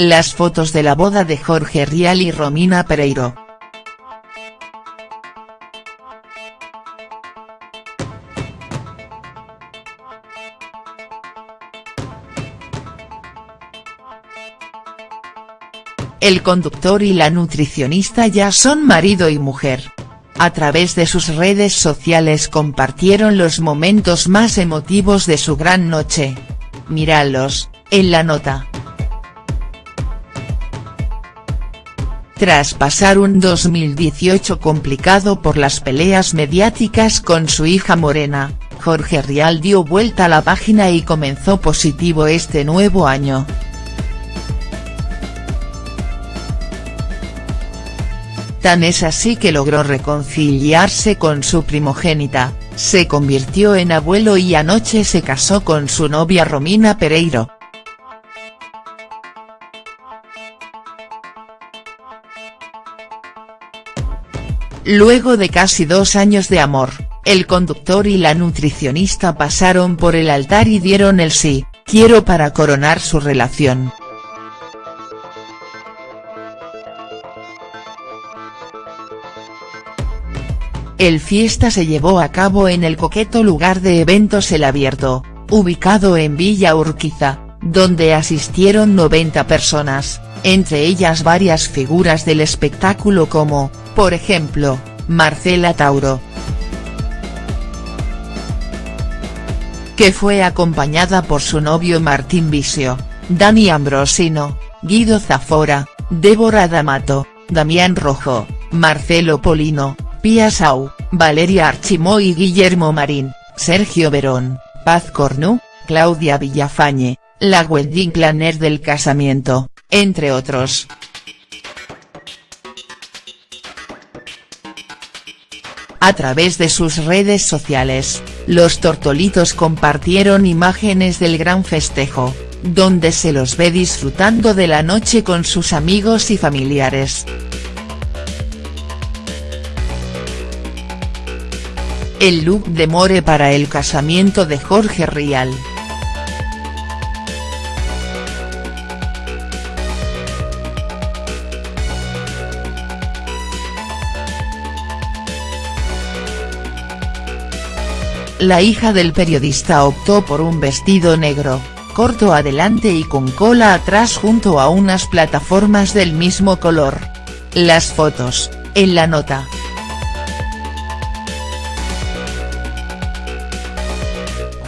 Las fotos de la boda de Jorge Rial y Romina Pereiro. El conductor y la nutricionista ya son marido y mujer. A través de sus redes sociales compartieron los momentos más emotivos de su gran noche. Míralos, en la nota. Tras pasar un 2018 complicado por las peleas mediáticas con su hija Morena, Jorge Rial dio vuelta a la página y comenzó positivo este nuevo año. Tan es así que logró reconciliarse con su primogénita, se convirtió en abuelo y anoche se casó con su novia Romina Pereiro. Luego de casi dos años de amor, el conductor y la nutricionista pasaron por el altar y dieron el sí, quiero para coronar su relación. El fiesta se llevó a cabo en el coqueto lugar de eventos El Abierto, ubicado en Villa Urquiza, donde asistieron 90 personas, entre ellas varias figuras del espectáculo como, por ejemplo, Marcela Tauro. Que fue acompañada por su novio Martín Visio, Dani Ambrosino, Guido Zafora, Débora D'Amato, Damián Rojo, Marcelo Polino, Pia Sau, Valeria Archimó y Guillermo Marín, Sergio Verón, Paz Cornu, Claudia Villafañe, la wedding planner del casamiento, entre otros. A través de sus redes sociales, los tortolitos compartieron imágenes del gran festejo, donde se los ve disfrutando de la noche con sus amigos y familiares. El look de More para el casamiento de Jorge Rial. La hija del periodista optó por un vestido negro, corto adelante y con cola atrás junto a unas plataformas del mismo color. Las fotos, en la nota.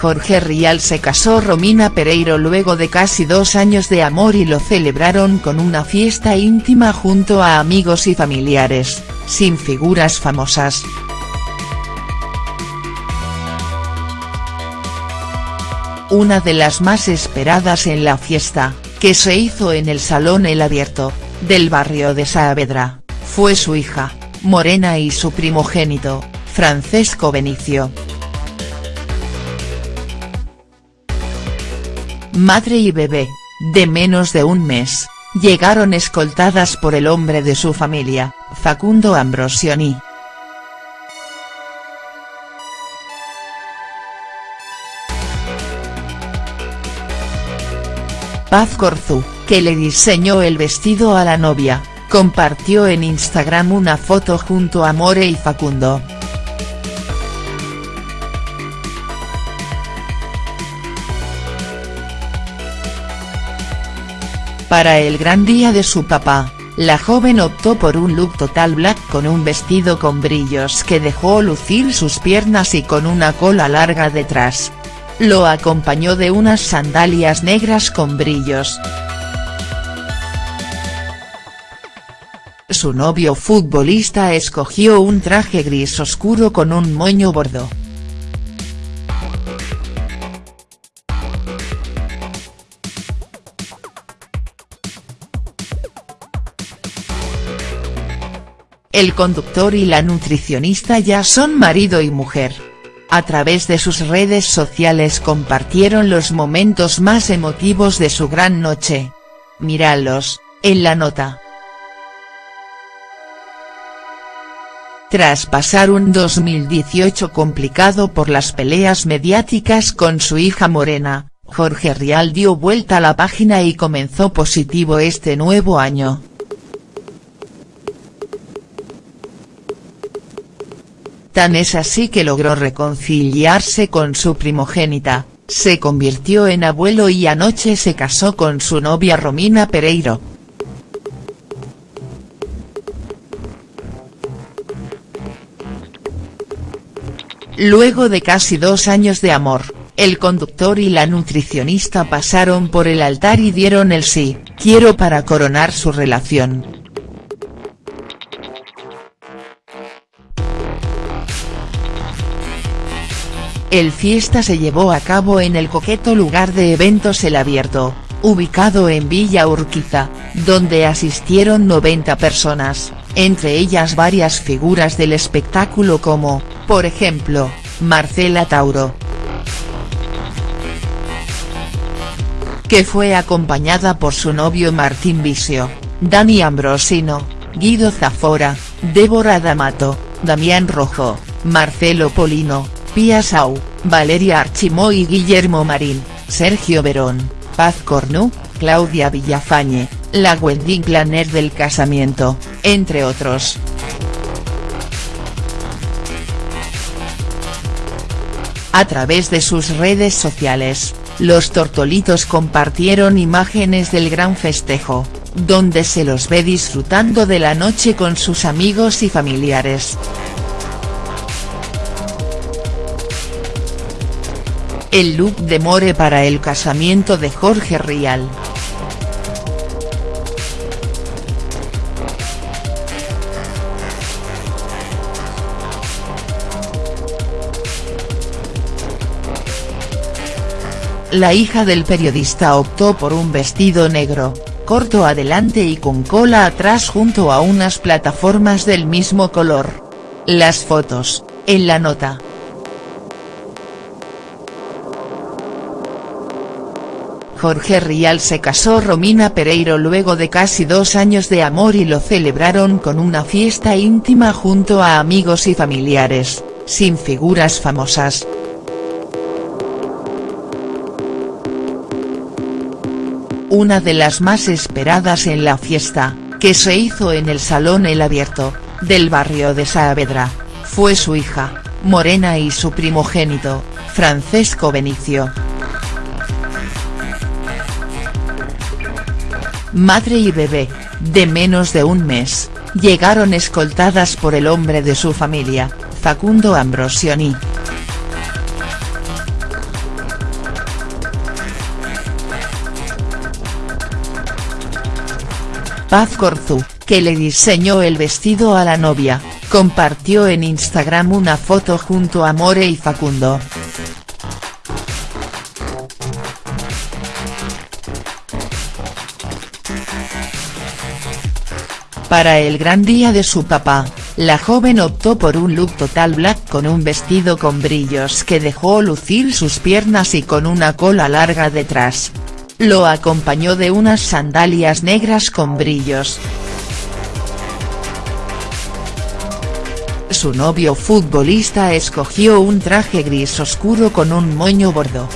Jorge Rial se casó Romina Pereiro luego de casi dos años de amor y lo celebraron con una fiesta íntima junto a amigos y familiares, sin figuras famosas. Una de las más esperadas en la fiesta, que se hizo en el Salón El Abierto, del barrio de Saavedra, fue su hija, Morena y su primogénito, Francesco Benicio. madre y bebé, de menos de un mes, llegaron escoltadas por el hombre de su familia, Facundo Ambrosioni. Paz Corzu, que le diseñó el vestido a la novia, compartió en Instagram una foto junto a More y Facundo. Para el gran día de su papá, la joven optó por un look total black con un vestido con brillos que dejó lucir sus piernas y con una cola larga detrás. Lo acompañó de unas sandalias negras con brillos. Su novio futbolista escogió un traje gris oscuro con un moño bordo. El conductor y la nutricionista ya son marido y mujer. A través de sus redes sociales compartieron los momentos más emotivos de su gran noche. Míralos, en la nota. Tras pasar un 2018 complicado por las peleas mediáticas con su hija Morena, Jorge Rial dio vuelta a la página y comenzó positivo este nuevo año. Tan es así que logró reconciliarse con su primogénita, se convirtió en abuelo y anoche se casó con su novia Romina Pereiro. Luego de casi dos años de amor, el conductor y la nutricionista pasaron por el altar y dieron el sí, quiero para coronar su relación. El fiesta se llevó a cabo en el coqueto lugar de eventos El Abierto, ubicado en Villa Urquiza, donde asistieron 90 personas, entre ellas varias figuras del espectáculo como, por ejemplo, Marcela Tauro. Que fue acompañada por su novio Martín Visio, Dani Ambrosino, Guido Zafora, Débora D'Amato, Damián Rojo, Marcelo Polino, Pia Sau, Valeria Archimó y Guillermo Marín, Sergio Verón, Paz Cornu, Claudia Villafañe, la wedding planner del casamiento, entre otros. A través de sus redes sociales, los tortolitos compartieron imágenes del gran festejo, donde se los ve disfrutando de la noche con sus amigos y familiares. El look de More para el casamiento de Jorge Rial. La hija del periodista optó por un vestido negro, corto adelante y con cola atrás junto a unas plataformas del mismo color. Las fotos, en la nota. Jorge Rial se casó Romina Pereiro luego de casi dos años de amor y lo celebraron con una fiesta íntima junto a amigos y familiares, sin figuras famosas. una de las más esperadas en la fiesta, que se hizo en el Salón El Abierto, del barrio de Saavedra, fue su hija, Morena y su primogénito, Francesco Benicio. Madre y bebé, de menos de un mes, llegaron escoltadas por el hombre de su familia, Facundo Ambrosioni. Paz Corzu, que le diseñó el vestido a la novia, compartió en Instagram una foto junto a More y Facundo. Para el gran día de su papá, la joven optó por un look total black con un vestido con brillos que dejó lucir sus piernas y con una cola larga detrás, lo acompañó de unas sandalias negras con brillos. Su novio futbolista escogió un traje gris oscuro con un moño bordo.